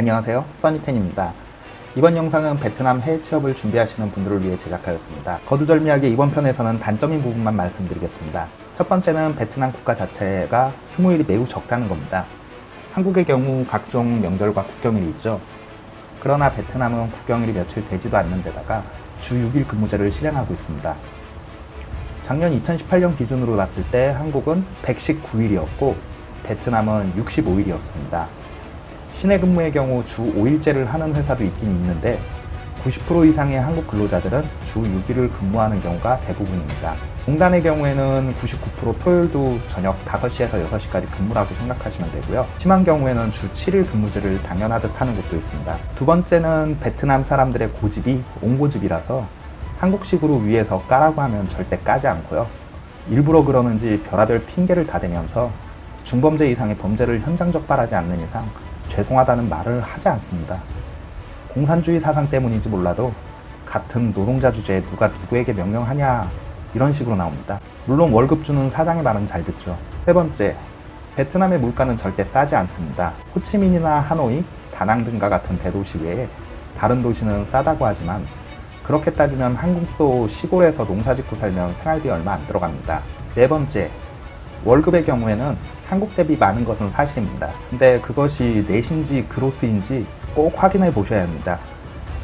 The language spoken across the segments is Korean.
안녕하세요. 써니텐입니다. 이번 영상은 베트남 해외 취업을 준비하시는 분들을 위해 제작하였습니다. 거두절미하게 이번 편에서는 단점인 부분만 말씀드리겠습니다. 첫 번째는 베트남 국가 자체가 휴무일이 매우 적다는 겁니다. 한국의 경우 각종 명절과 국경일이 있죠. 그러나 베트남은 국경일이 며칠 되지도 않는 데다가 주 6일 근무제를 실행하고 있습니다. 작년 2018년 기준으로 봤을 때 한국은 119일이었고 베트남은 65일이었습니다 시내 근무의 경우 주 5일제를 하는 회사도 있긴 있는데 90% 이상의 한국 근로자들은 주 6일을 근무하는 경우가 대부분입니다. 공단의 경우에는 99% 토요일도 저녁 5시에서 6시까지 근무라고 생각하시면 되고요. 심한 경우에는 주 7일 근무제를 당연하듯 하는 곳도 있습니다. 두 번째는 베트남 사람들의 고집이 옹고집이라서 한국식으로 위에서 까라고 하면 절대 까지 않고요. 일부러 그러는지 별하별 핑계를 다 대면서 중범죄 이상의 범죄를 현장 적발하지 않는 이상 죄송하다는 말을 하지 않습니다. 공산주의 사상 때문인지 몰라도 같은 노동자 주제에 누가 누구에게 명령하냐 이런 식으로 나옵니다. 물론 월급 주는 사장의 말은 잘 듣죠. 세 번째, 베트남의 물가는 절대 싸지 않습니다. 호치민이나 하노이, 다낭 등과 같은 대도시 외에 다른 도시는 싸다고 하지만 그렇게 따지면 한국도 시골에서 농사 짓고 살면 생활비 얼마 안 들어갑니다. 네 번째, 월급의 경우에는 한국 대비 많은 것은 사실입니다. 근데 그것이 넷인지 그로스인지 꼭 확인해 보셔야 합니다.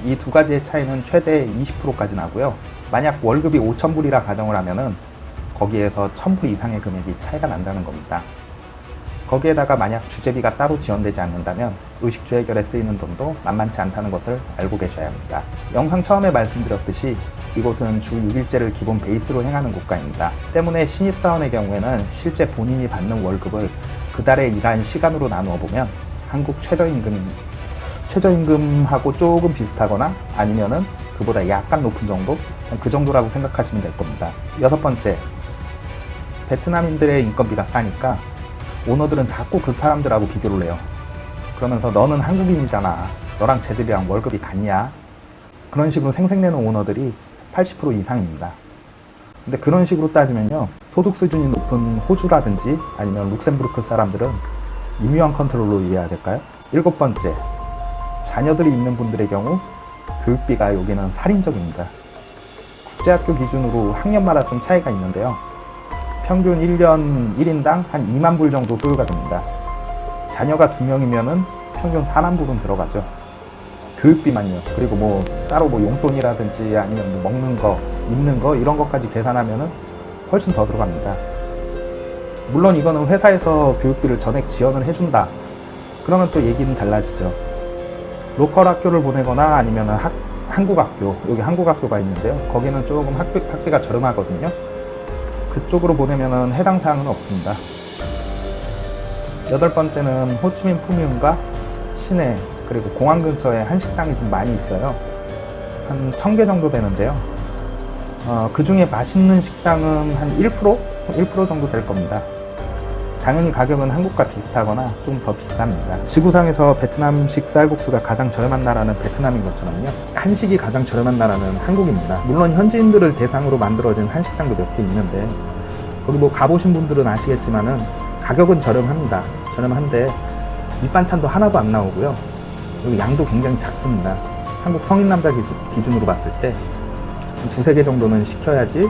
이 두 가지의 차이는 최대 20%까지 나고요. 만약 월급이 5,000불이라 가정을 하면 은 거기에서 1,000불 이상의 금액이 차이가 난다는 겁니다. 거기에다가 만약 주재비가 따로 지원되지 않는다면 의식주 해결에 쓰이는 돈도 만만치 않다는 것을 알고 계셔야 합니다. 영상 처음에 말씀드렸듯이 이곳은 주 6일제를 기본 베이스로 행하는 국가입니다. 때문에 신입사원의 경우에는 실제 본인이 받는 월급을 그 달에 일한 시간으로 나누어 보면 한국 최저임금, 최저임금하고 조금 비슷하거나 아니면은 그보다 약간 높은 정도? 그 정도라고 생각하시면 될 겁니다. 여섯 번째, 베트남인들의 인건비가 싸니까 오너들은 자꾸 그 사람들하고 비교를 해요. 그러면서 너는 한국인이잖아. 너랑 쟤들이랑 월급이 같냐? 그런 식으로 생색내는 오너들이 80% 이상입니다. 근데 그런 식으로 따지면요. 소득 수준이 높은 호주라든지 아니면 룩셈부르크 사람들은 임유한 컨트롤로 이해해야 될까요? 일곱 번째, 자녀들이 있는 분들의 경우 교육비가 여기는 살인적입니다. 국제학교 기준으로 학년마다 좀 차이가 있는데요. 평균 1년 1인당 한 2만 불 정도 소요가 됩니다. 자녀가 두 명이면은 평균 4만 불은 들어가죠. 교육비만요. 그리고 뭐 따로 뭐 용돈이라든지 아니면 뭐 먹는 거, 입는 거 이런 것까지 계산하면은 훨씬 더 들어갑니다. 물론 이거는 회사에서 교육비를 전액 지원을 해준다. 그러면 또 얘기는 달라지죠. 로컬 학교를 보내거나 아니면 학, 한국 학교, 여기 한국 학교가 있는데요. 거기는 조금 학비, 학비가 저렴하거든요. 그쪽으로 보내면 해당 사항은 없습니다. 여덟 번째는 호치민 푸미움과 시내 그리고 공항 근처에 한식당이 좀 많이 있어요. 한 1000개 정도 되는데요. 어, 그 중에 맛있는 식당은 한 1%? 1% 정도 될 겁니다. 당연히 가격은 한국과 비슷하거나 좀 더 비쌉니다. 지구상에서 베트남식 쌀국수가 가장 저렴한 나라는 베트남인 것처럼요. 한식이 가장 저렴한 나라는 한국입니다. 물론 현지인들을 대상으로 만들어진 한식당도 몇 개 있는데 거기 뭐 가보신 분들은 아시겠지만은 가격은 저렴합니다. 저렴한데 밑반찬도 하나도 안 나오고요. 그리고 양도 굉장히 작습니다. 한국 성인 남자 기준으로 봤을 때 두세 개 정도는 시켜야지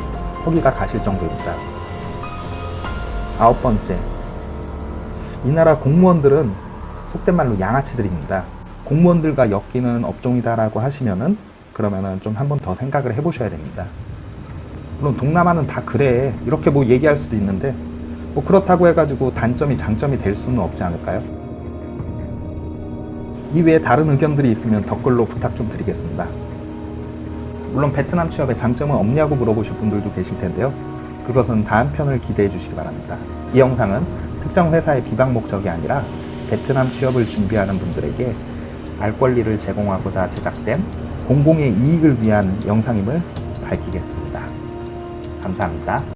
허기가 가실 정도입니다. 아홉 번째, 이 나라 공무원들은 속된 말로 양아치들입니다. 공무원들과 엮이는 업종이다 라고 하시면은 그러면은 좀 한 번 더 생각을 해보셔야 됩니다. 물론 동남아는 다 그래 이렇게 뭐 얘기할 수도 있는데 뭐 그렇다고 해가지고 단점이 장점이 될 수는 없지 않을까요? 이외에 다른 의견들이 있으면 댓글로 부탁 좀 드리겠습니다. 물론 베트남 취업의 장점은 없냐고 물어보실 분들도 계실 텐데요. 그것은 다음 편을 기대해 주시기 바랍니다. 이 영상은 특정 회사의 비방 목적이 아니라 베트남 취업을 준비하는 분들에게 알 권리를 제공하고자 제작된 공공의 이익을 위한 영상임을 밝히겠습니다. 감사합니다.